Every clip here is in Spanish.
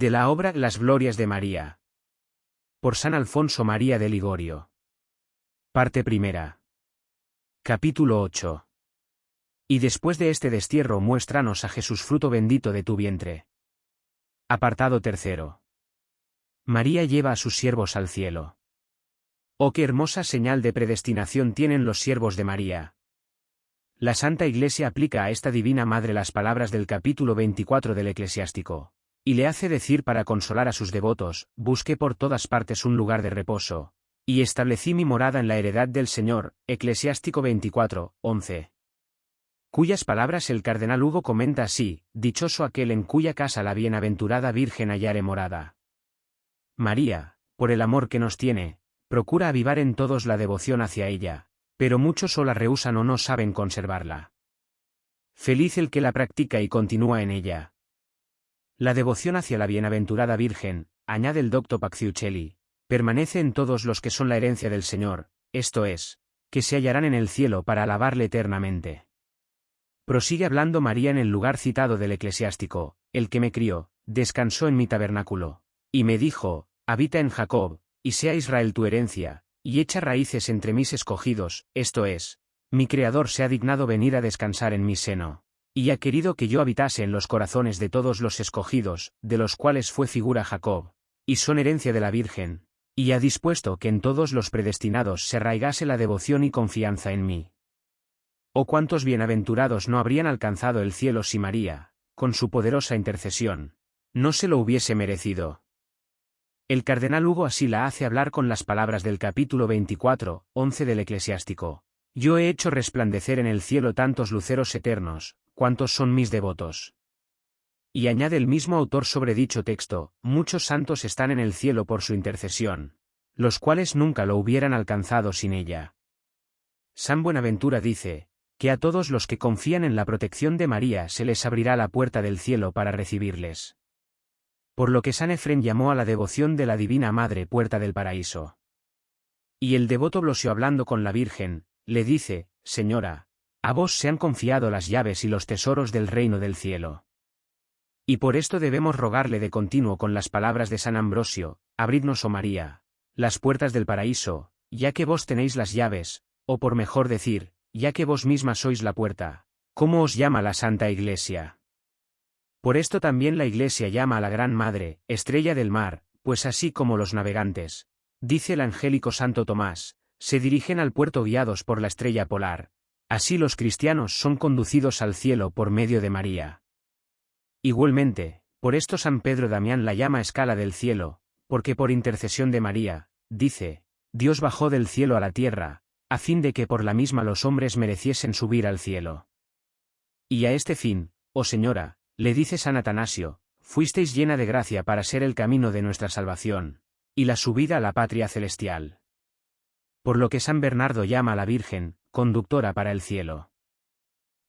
De la obra Las Glorias de María. Por San Alfonso María de Ligorio. Parte primera. Capítulo 8. Y después de este destierro muéstranos a Jesús fruto bendito de tu vientre. Apartado tercero. María lleva a sus siervos al cielo. Oh qué hermosa señal de predestinación tienen los siervos de María. La Santa Iglesia aplica a esta Divina Madre las palabras del capítulo 24 del Eclesiástico, y le hace decir para consolar a sus devotos, busqué por todas partes un lugar de reposo, y establecí mi morada en la heredad del Señor, Eclesiástico 24, 11. Cuyas palabras el cardenal Hugo comenta así, dichoso aquel en cuya casa la bienaventurada Virgen hallare morada. María, por el amor que nos tiene, procura avivar en todos la devoción hacia ella, pero muchos o la rehusan o no saben conservarla. Feliz el que la practica y continúa en ella. La devoción hacia la bienaventurada Virgen, añade el doctor Pacciuccelli, permanece en todos los que son la herencia del Señor, esto es, que se hallarán en el cielo para alabarle eternamente. Prosigue hablando María en el lugar citado del eclesiástico, el que me crió, descansó en mi tabernáculo, y me dijo, habita en Jacob, y sea Israel tu herencia, y echa raíces entre mis escogidos, esto es, mi Creador se ha dignado venir a descansar en mi seno, y ha querido que yo habitase en los corazones de todos los escogidos, de los cuales fue figura Jacob, y son herencia de la Virgen, y ha dispuesto que en todos los predestinados se arraigase la devoción y confianza en mí. Oh cuántos bienaventurados no habrían alcanzado el cielo si María, con su poderosa intercesión, no se lo hubiese merecido. El cardenal Hugo así la hace hablar con las palabras del capítulo 24, 11 del eclesiástico. Yo he hecho resplandecer en el cielo tantos luceros eternos, cuantos son mis devotos. Y añade el mismo autor sobre dicho texto, muchos santos están en el cielo por su intercesión, los cuales nunca lo hubieran alcanzado sin ella. San Buenaventura dice, que a todos los que confían en la protección de María se les abrirá la puerta del cielo para recibirles por lo que San Efren llamó a la devoción de la Divina Madre Puerta del Paraíso. Y el devoto Blosio hablando con la Virgen, le dice, Señora, a vos se han confiado las llaves y los tesoros del reino del cielo. Y por esto debemos rogarle de continuo con las palabras de San Ambrosio, abridnos, oh María, las puertas del paraíso, ya que vos tenéis las llaves, o por mejor decir, ya que vos misma sois la puerta. ¿Cómo os llama la Santa Iglesia? Por esto también la Iglesia llama a la Gran Madre, estrella del mar, pues así como los navegantes, dice el angélico Santo Tomás, se dirigen al puerto guiados por la estrella polar, así los cristianos son conducidos al cielo por medio de María. Igualmente, por esto San Pedro Damián la llama escala del cielo, porque por intercesión de María, dice, Dios bajó del cielo a la tierra, a fin de que por la misma los hombres mereciesen subir al cielo. Y a este fin, oh Señora, le dice San Atanasio, fuisteis llena de gracia para ser el camino de nuestra salvación, y la subida a la patria celestial. Por lo que San Bernardo llama a la Virgen, conductora para el cielo.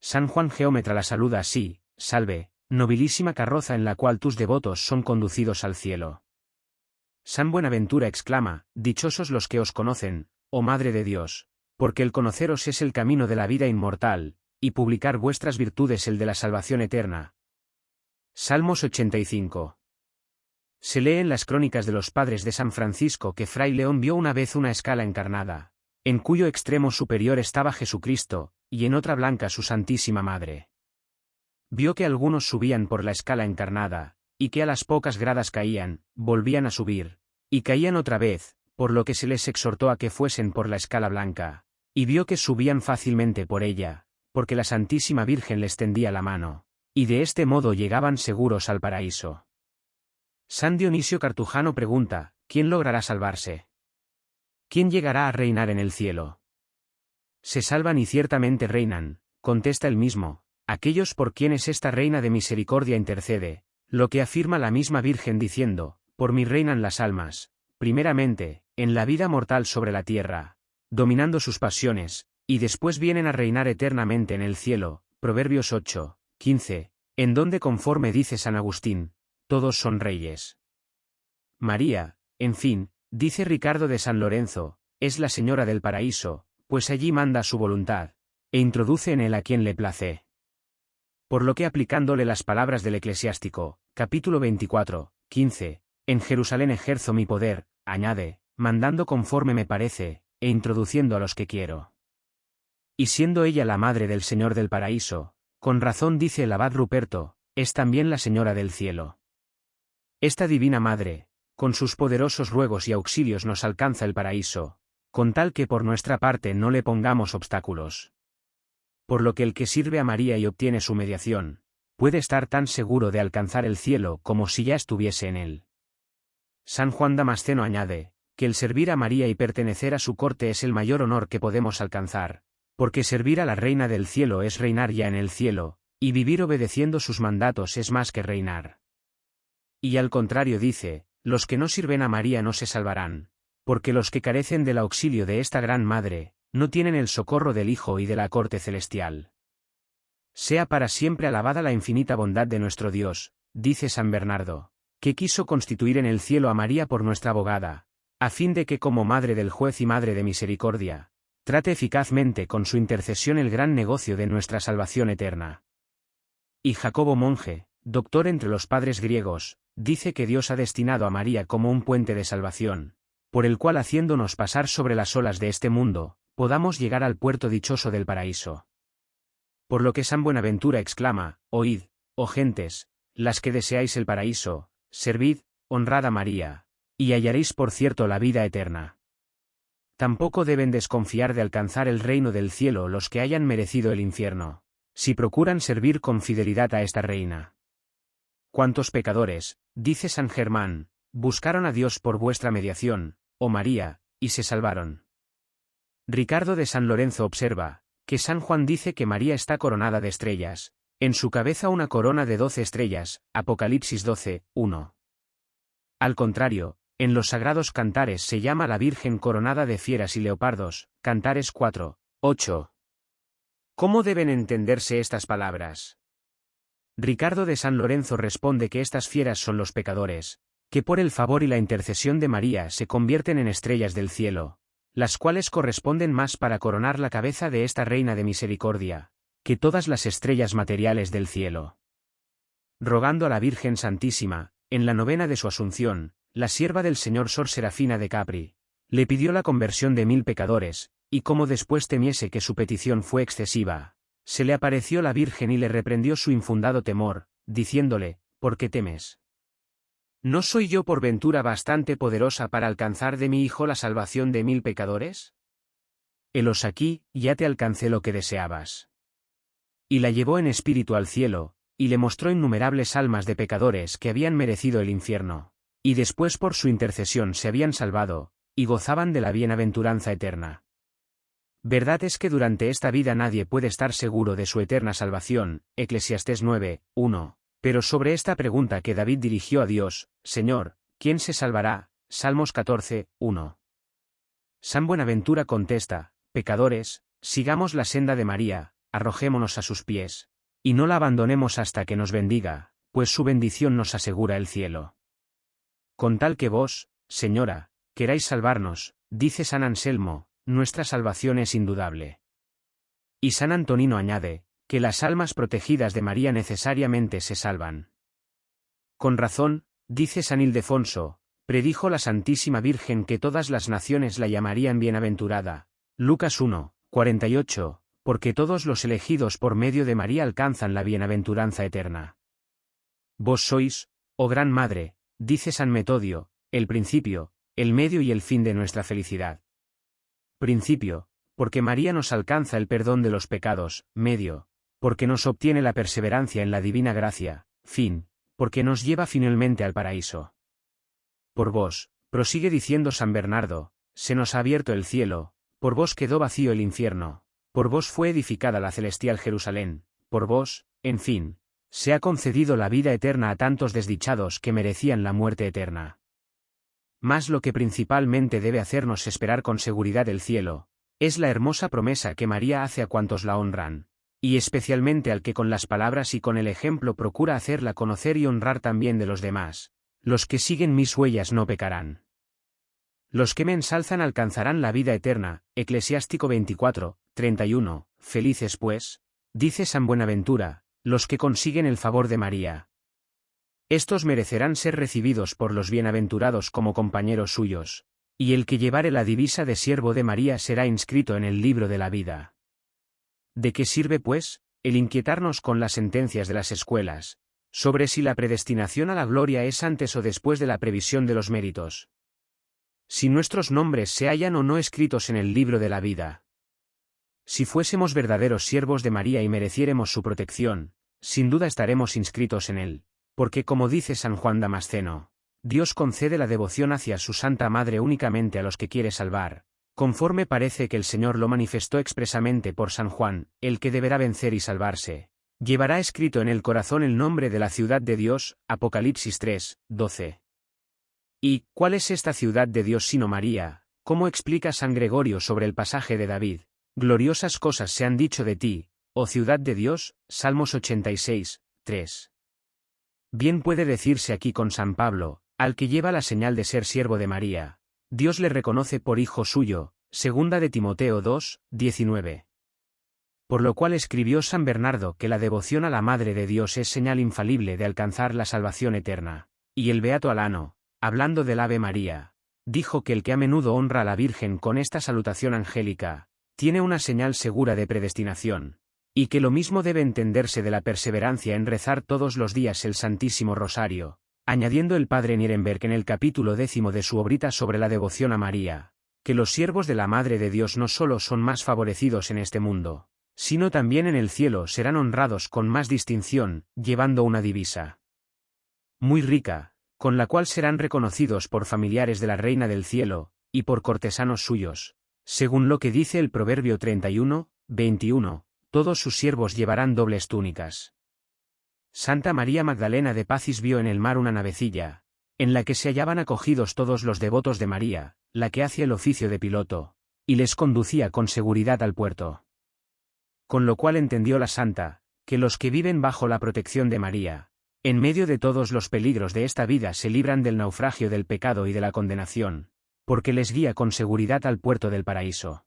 San Juan Geómetra la saluda así, salve, nobilísima carroza en la cual tus devotos son conducidos al cielo. San Buenaventura exclama, dichosos los que os conocen, oh Madre de Dios, porque el conoceros es el camino de la vida inmortal, y publicar vuestras virtudes el de la salvación eterna, Salmos 85. Se lee en las crónicas de los padres de San Francisco que Fray León vio una vez una escala encarnada, en cuyo extremo superior estaba Jesucristo, y en otra blanca su Santísima Madre. Vio que algunos subían por la escala encarnada, y que a las pocas gradas caían, volvían a subir, y caían otra vez, por lo que se les exhortó a que fuesen por la escala blanca, y vio que subían fácilmente por ella, porque la Santísima Virgen les tendía la mano y de este modo llegaban seguros al paraíso. San Dionisio Cartujano pregunta, ¿quién logrará salvarse? ¿Quién llegará a reinar en el cielo? Se salvan y ciertamente reinan, contesta el mismo, aquellos por quienes esta reina de misericordia intercede, lo que afirma la misma Virgen diciendo, por mí reinan las almas, primeramente, en la vida mortal sobre la tierra, dominando sus pasiones, y después vienen a reinar eternamente en el cielo, Proverbios 8, 15. En donde conforme dice San Agustín, todos son reyes. María, en fin, dice Ricardo de San Lorenzo, es la señora del paraíso, pues allí manda su voluntad, e introduce en él a quien le place. Por lo que aplicándole las palabras del eclesiástico, capítulo 24, 15. En Jerusalén ejerzo mi poder, añade, mandando conforme me parece, e introduciendo a los que quiero. Y siendo ella la madre del Señor del paraíso, con razón dice el abad Ruperto, es también la Señora del cielo. Esta divina madre, con sus poderosos ruegos y auxilios nos alcanza el paraíso, con tal que por nuestra parte no le pongamos obstáculos. Por lo que el que sirve a María y obtiene su mediación, puede estar tan seguro de alcanzar el cielo como si ya estuviese en él. San Juan Damasceno añade, que el servir a María y pertenecer a su corte es el mayor honor que podemos alcanzar, porque servir a la Reina del cielo es reinar ya en el cielo, y vivir obedeciendo sus mandatos es más que reinar. Y al contrario dice, los que no sirven a María no se salvarán, porque los que carecen del auxilio de esta gran Madre, no tienen el socorro del Hijo y de la corte celestial. Sea para siempre alabada la infinita bondad de nuestro Dios, dice San Bernardo, que quiso constituir en el cielo a María por nuestra abogada, a fin de que como Madre del juez y Madre de misericordia, trate eficazmente con su intercesión el gran negocio de nuestra salvación eterna. Y Jacobo Monje, doctor entre los padres griegos, dice que Dios ha destinado a María como un puente de salvación, por el cual haciéndonos pasar sobre las olas de este mundo, podamos llegar al puerto dichoso del paraíso. Por lo que San Buenaventura exclama, Oíd, oh gentes, las que deseáis el paraíso, servid, honrad a María, y hallaréis por cierto la vida eterna. Tampoco deben desconfiar de alcanzar el reino del cielo los que hayan merecido el infierno, si procuran servir con fidelidad a esta reina. ¿Cuántos pecadores, dice San Germán, buscaron a Dios por vuestra mediación, oh María, y se salvaron? Ricardo de San Lorenzo observa, que San Juan dice que María está coronada de estrellas, en su cabeza una corona de doce estrellas, Apocalipsis 12, 1. Al contrario, en los sagrados cantares se llama la Virgen coronada de fieras y leopardos, Cantares 4, 8. ¿Cómo deben entenderse estas palabras? Ricardo de San Lorenzo responde que estas fieras son los pecadores, que por el favor y la intercesión de María se convierten en estrellas del cielo, las cuales corresponden más para coronar la cabeza de esta Reina de Misericordia, que todas las estrellas materiales del cielo. Rogando a la Virgen Santísima, en la novena de su Asunción, la sierva del Señor Sor Serafina de Capri, le pidió la conversión de mil pecadores, y como después temiese que su petición fue excesiva, se le apareció la Virgen y le reprendió su infundado temor, diciéndole, ¿por qué temes? ¿No soy yo por ventura bastante poderosa para alcanzar de mi Hijo la salvación de mil pecadores? Helos aquí, ya te alcancé lo que deseabas. Y la llevó en espíritu al cielo, y le mostró innumerables almas de pecadores que habían merecido el infierno, y después por su intercesión se habían salvado, y gozaban de la bienaventuranza eterna. Verdad es que durante esta vida nadie puede estar seguro de su eterna salvación, Eclesiastés 9, 1. Pero sobre esta pregunta que David dirigió a Dios, Señor, ¿quién se salvará? Salmos 14, 1. San Buenaventura contesta, Pecadores, sigamos la senda de María, arrojémonos a sus pies, y no la abandonemos hasta que nos bendiga, pues su bendición nos asegura el cielo. Con tal que vos, Señora, queráis salvarnos, dice San Anselmo, nuestra salvación es indudable. Y San Antonino añade, que las almas protegidas de María necesariamente se salvan. Con razón, dice San Ildefonso, predijo la Santísima Virgen que todas las naciones la llamarían bienaventurada. Lucas 1, 48, porque todos los elegidos por medio de María alcanzan la bienaventuranza eterna. Vos sois, oh Gran Madre, dice San Metodio, el principio, el medio y el fin de nuestra felicidad. Principio, porque María nos alcanza el perdón de los pecados, medio, porque nos obtiene la perseverancia en la divina gracia, fin, porque nos lleva finalmente al paraíso. Por vos, prosigue diciendo San Bernardo, se nos ha abierto el cielo, por vos quedó vacío el infierno, por vos fue edificada la celestial Jerusalén, por vos, en fin, se ha concedido la vida eterna a tantos desdichados que merecían la muerte eterna. Mas lo que principalmente debe hacernos esperar con seguridad el cielo, es la hermosa promesa que María hace a cuantos la honran, y especialmente al que con las palabras y con el ejemplo procura hacerla conocer y honrar también de los demás. Los que siguen mis huellas no pecarán. Los que me ensalzan alcanzarán la vida eterna. Eclesiástico 24, 31. Felices pues, dice San Buenaventura, los que consiguen el favor de María. Estos merecerán ser recibidos por los bienaventurados como compañeros suyos, y el que llevare la divisa de siervo de María será inscrito en el libro de la vida. ¿De qué sirve, pues, el inquietarnos con las sentencias de las escuelas, sobre si la predestinación a la gloria es antes o después de la previsión de los méritos? Si nuestros nombres se hallan o no escritos en el libro de la vida. Si fuésemos verdaderos siervos de María y mereciéremos su protección, sin duda estaremos inscritos en él, porque como dice San Juan Damasceno, Dios concede la devoción hacia su Santa Madre únicamente a los que quiere salvar, conforme parece que el Señor lo manifestó expresamente por San Juan, el que deberá vencer y salvarse. Llevará escrito en el corazón el nombre de la ciudad de Dios, Apocalipsis 3, 12. ¿Y cuál es esta ciudad de Dios sino María? ¿Cómo explica San Gregorio sobre el pasaje de David? Gloriosas cosas se han dicho de ti, oh ciudad de Dios, Salmos 86, 3. Bien puede decirse aquí con San Pablo, al que lleva la señal de ser siervo de María, Dios le reconoce por hijo suyo, segunda de Timoteo 2, 19. Por lo cual escribió San Bernardo que la devoción a la Madre de Dios es señal infalible de alcanzar la salvación eterna. Y el Beato Alano, hablando del Ave María, dijo que el que a menudo honra a la Virgen con esta salutación angélica, tiene una señal segura de predestinación, y que lo mismo debe entenderse de la perseverancia en rezar todos los días el Santísimo Rosario, añadiendo el padre Nierenberg en el capítulo décimo de su obrita sobre la devoción a María, que los siervos de la Madre de Dios no solo son más favorecidos en este mundo, sino también en el cielo serán honrados con más distinción, llevando una divisa muy rica, con la cual serán reconocidos por familiares de la Reina del Cielo, y por cortesanos suyos. Según lo que dice el Proverbio 31, 21, todos sus siervos llevarán dobles túnicas. Santa María Magdalena de Pacis vio en el mar una navecilla, en la que se hallaban acogidos todos los devotos de María, la que hacía el oficio de piloto, y les conducía con seguridad al puerto. Con lo cual entendió la santa, que los que viven bajo la protección de María, en medio de todos los peligros de esta vida se libran del naufragio del pecado y de la condenación, porque les guía con seguridad al puerto del paraíso.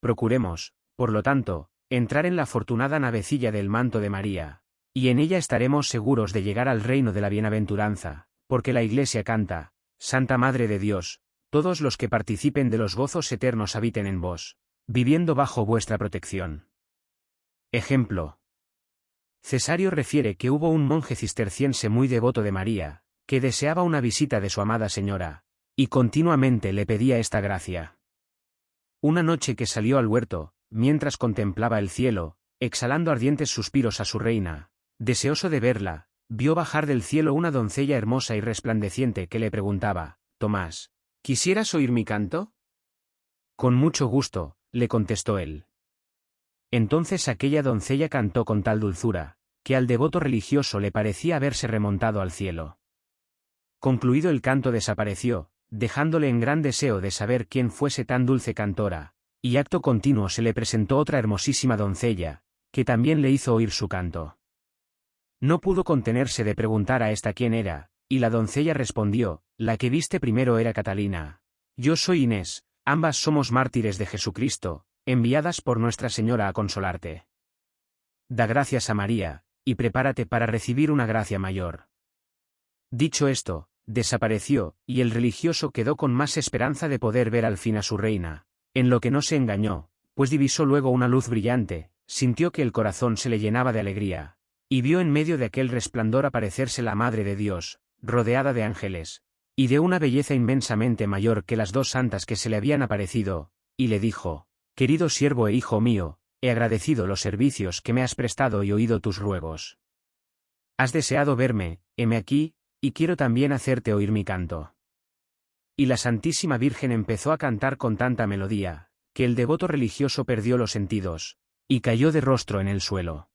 Procuremos, por lo tanto, entrar en la afortunada navecilla del manto de María, y en ella estaremos seguros de llegar al reino de la bienaventuranza, porque la Iglesia canta, Santa Madre de Dios, todos los que participen de los gozos eternos habiten en vos, viviendo bajo vuestra protección. Ejemplo, Cesario refiere que hubo un monje cisterciense muy devoto de María, que deseaba una visita de su amada señora, y continuamente le pedía esta gracia. Una noche que salió al huerto, mientras contemplaba el cielo, exhalando ardientes suspiros a su reina, deseoso de verla, vio bajar del cielo una doncella hermosa y resplandeciente que le preguntaba, Tomás, ¿quisieras oír mi canto? Con mucho gusto, le contestó él. Entonces aquella doncella cantó con tal dulzura, que al devoto religioso le parecía haberse remontado al cielo. Concluido el canto desapareció, dejándole en gran deseo de saber quién fuese tan dulce cantora, y acto continuo se le presentó otra hermosísima doncella, que también le hizo oír su canto. No pudo contenerse de preguntar a esta quién era, y la doncella respondió, la que viste primero era Catalina. Yo soy Inés, ambas somos mártires de Jesucristo, enviadas por Nuestra Señora a consolarte. Da gracias a María, y prepárate para recibir una gracia mayor. Dicho esto, desapareció, y el religioso quedó con más esperanza de poder ver al fin a su reina, en lo que no se engañó, pues divisó luego una luz brillante, sintió que el corazón se le llenaba de alegría, y vio en medio de aquel resplandor aparecerse la Madre de Dios, rodeada de ángeles, y de una belleza inmensamente mayor que las dos santas que se le habían aparecido, y le dijo, Querido siervo e hijo mío, he agradecido los servicios que me has prestado y oído tus ruegos. Has deseado verme, heme aquí, y quiero también hacerte oír mi canto. Y la Santísima Virgen empezó a cantar con tanta melodía, que el devoto religioso perdió los sentidos, y cayó de rostro en el suelo.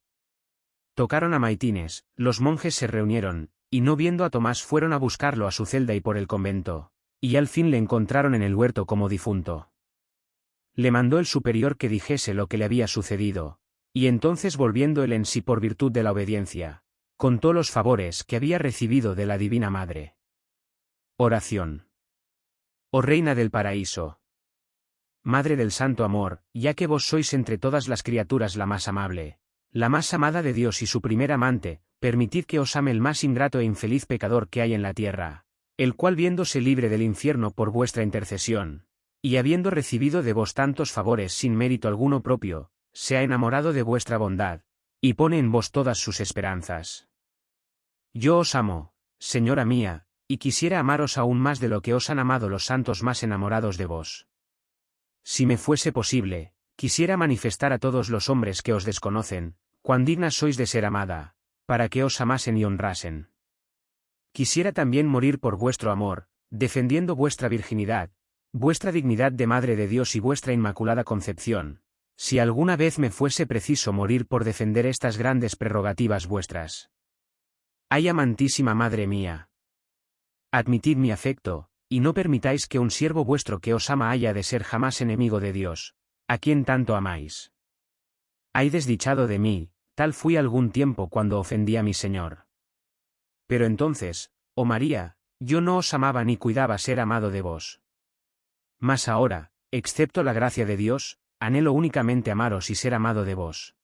Tocaron a maitines, los monjes se reunieron, y no viendo a Tomás fueron a buscarlo a su celda y por el convento, y al fin le encontraron en el huerto como difunto. Le mandó el superior que dijese lo que le había sucedido, y entonces volviendo él en sí por virtud de la obediencia, contó los favores que había recibido de la Divina Madre. Oración. Oh Reina del Paraíso. Madre del Santo Amor, ya que vos sois entre todas las criaturas la más amable, la más amada de Dios y su primer amante, permitid que os ame el más ingrato e infeliz pecador que hay en la tierra, el cual viéndose libre del infierno por vuestra intercesión, y habiendo recibido de vos tantos favores sin mérito alguno propio, se ha enamorado de vuestra bondad, y pone en vos todas sus esperanzas. Yo os amo, señora mía, y quisiera amaros aún más de lo que os han amado los santos más enamorados de vos. Si me fuese posible, quisiera manifestar a todos los hombres que os desconocen, cuán dignas sois de ser amada, para que os amasen y honrasen. Quisiera también morir por vuestro amor, defendiendo vuestra virginidad, vuestra dignidad de Madre de Dios y vuestra Inmaculada Concepción, si alguna vez me fuese preciso morir por defender estas grandes prerrogativas vuestras. Ay amantísima Madre mía. Admitid mi afecto, y no permitáis que un siervo vuestro que os ama haya de ser jamás enemigo de Dios, a quien tanto amáis. Hay desdichado de mí, tal fui algún tiempo cuando ofendí a mi Señor. Pero entonces, oh María, yo no os amaba ni cuidaba ser amado de vos. Mas ahora, excepto la gracia de Dios, anhelo únicamente amaros y ser amado de vos.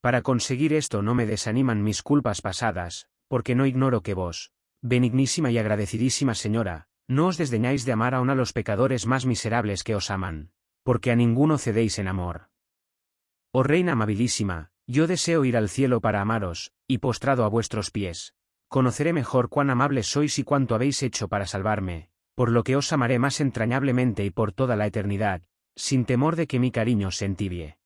Para conseguir esto no me desaniman mis culpas pasadas, porque no ignoro que vos, benignísima y agradecidísima Señora, no os desdeñáis de amar aún a los pecadores más miserables que os aman, porque a ninguno cedéis en amor. Oh Reina amabilísima, yo deseo ir al cielo para amaros, y postrado a vuestros pies, conoceré mejor cuán amables sois y cuánto habéis hecho para salvarme, por lo que os amaré más entrañablemente y por toda la eternidad, sin temor de que mi cariño se entibie.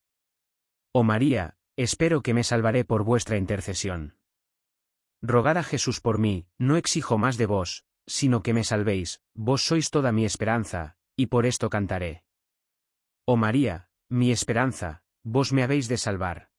Oh María, espero que me salvaré por vuestra intercesión. Rogad a Jesús por mí, no exijo más de vos, sino que me salvéis, vos sois toda mi esperanza, y por esto cantaré. Oh María, mi esperanza, vos me habéis de salvar.